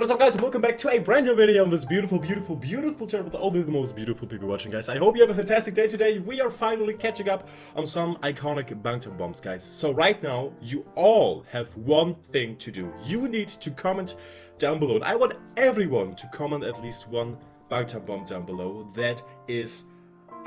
What is up guys, welcome back to a brand new video on this beautiful, beautiful, beautiful channel with all the most beautiful people watching guys. I hope you have a fantastic day today. We are finally catching up on some iconic Bangtan bombs guys. So right now, you all have one thing to do. You need to comment down below. And I want everyone to comment at least one Bangtan bomb down below that is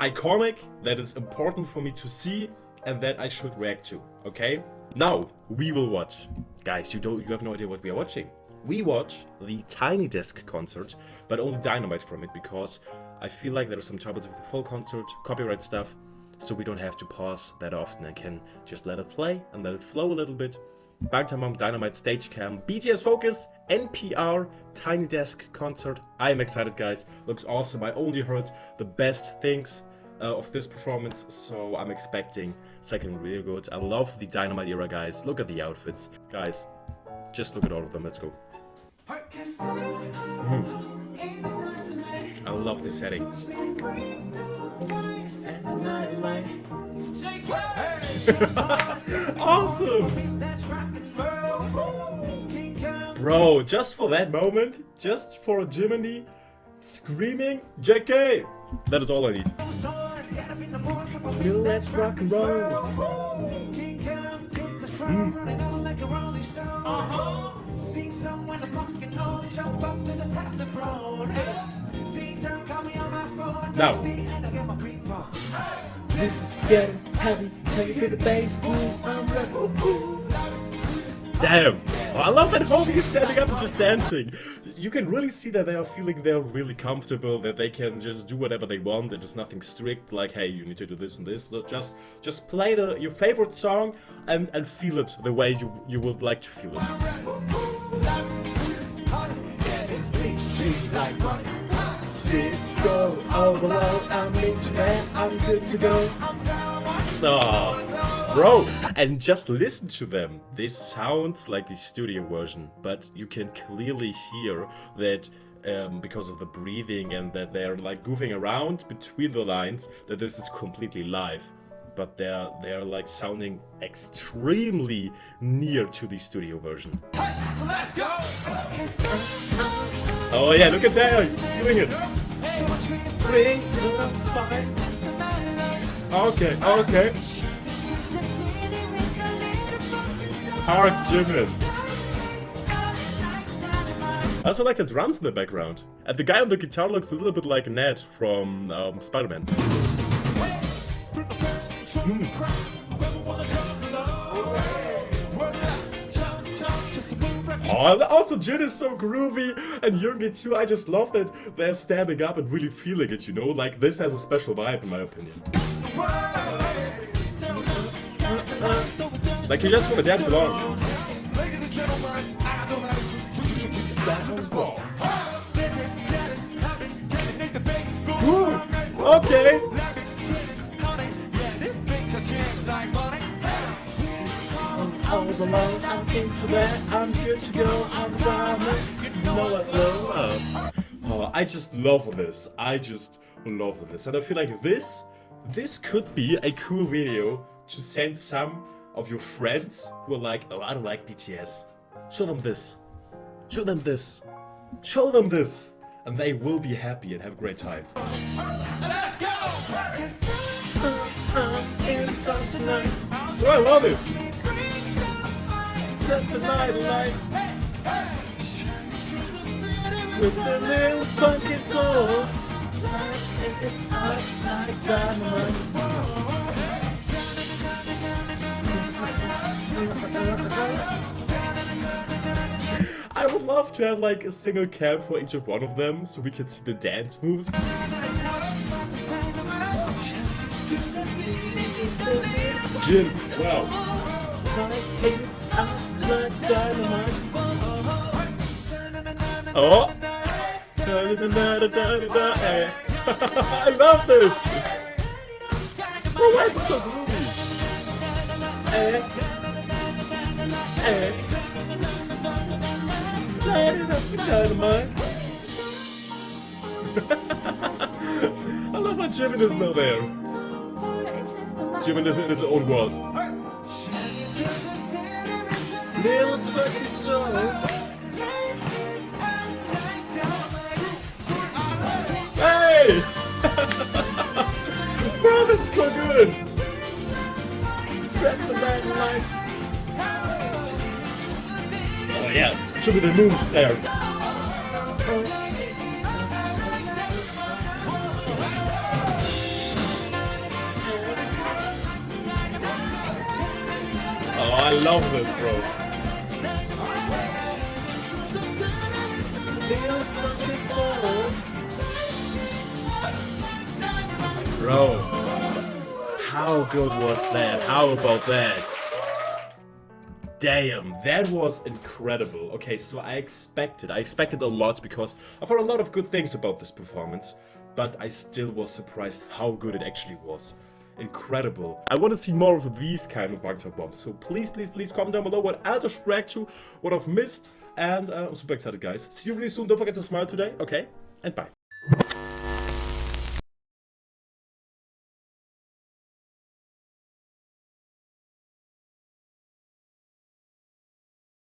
iconic, that is important for me to see, and that I should react to, okay? Now, we will watch. Guys, you don't you have no idea what we are watching we watch the Tiny Desk concert, but only Dynamite from it because I feel like there are some troubles with the full concert, copyright stuff, so we don't have to pause that often and can just let it play and let it flow a little bit. Bangtan Bomb Dynamite Stage Cam, BTS Focus, NPR, Tiny Desk concert. I am excited guys, looks awesome. I only heard the best things uh, of this performance, so I'm expecting second really good. I love the Dynamite era guys, look at the outfits. Guys, just look at all of them, let's go. Mm. I love this setting. awesome! Bro, just for that moment, just for Jiminy screaming JK! That is all I need. Let's rock and roll. Mm. Sing someone I'm walking home, jump up to the top of the road. Beat down, call me on my phone. Now. This is getting heavy, heavy to the bass, boom, I'm like, Damn! Oh, I love that homie is standing up and just dancing. You can really see that they are feeling they're really comfortable, that they can just do whatever they want, and there's nothing strict, like, hey, you need to do this and this. Just just play the your favorite song and, and feel it the way you, you would like to feel it. Disco I'm good to go. Oh, bro, and just listen to them. This sounds like the studio version, but you can clearly hear that um, because of the breathing and that they're like goofing around between the lines, that this is completely live but they're they're like sounding extremely near to the studio version. Hey, so oh yeah, look at that, he's doing it. Okay, okay. Park Jimin. I also like the drums in the background. And the guy on the guitar looks a little bit like Ned from um, Spider-Man. Oh, also Jin is so groovy, and Yoongi too. I just love that they're standing up and really feeling it, you know? Like, this has a special vibe, in my opinion. Like, you just to dance along. Ooh, okay. overload. I'm into that. I'm good to go. I'm diamond. I. Oh, I just love this. I just love this. And I feel like this, this could be a cool video to send some of your friends who are like, oh, I don't like BTS. Show them this. Show them this. Show them this. And they will be happy and have a great time. Let's go! Oh, I love it! set the night alight with a little funky soul. Like dynamite. Love to have like a single cam for each of one of them so we can see the dance moves. Jin, wow. Oh! I love this! Bro, oh, why is it so dynamite. I love how Jimin is not there. Jimin is in his own world. Hey! Show me the moves there. Oh, I love this, bro. Bro, how good was that? How about that? Damn, that was incredible. Okay, so I expected, I expected a lot because I've heard a lot of good things about this performance, but I still was surprised how good it actually was. Incredible. I want to see more of these kind of Bangtan bombs, so please, please, please comment down below what else I should react to, what I've missed, and uh, I'm super excited, guys. See you really soon. Don't forget to smile today, okay? And bye.